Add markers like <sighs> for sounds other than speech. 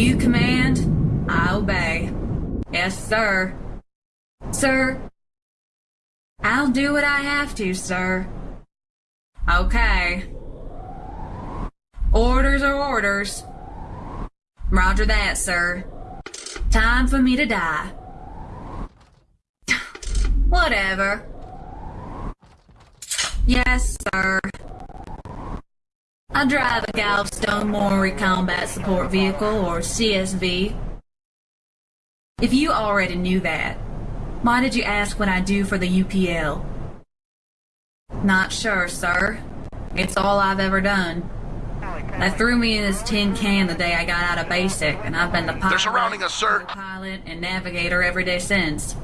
You command, I obey. Yes, sir. Sir, I'll do what I have to, sir. Okay. Orders are orders. Roger that, sir. Time for me to die. <sighs> Whatever. Yes, sir. I drive a Galveston Maury Combat Support Vehicle, or CSV. If you already knew that, why did you ask what I do for the UPL? Not sure, sir. It's all I've ever done. They threw me in this tin can the day I got out of basic, and I've been the pilot, surrounding us, sir. pilot, and navigator every day since.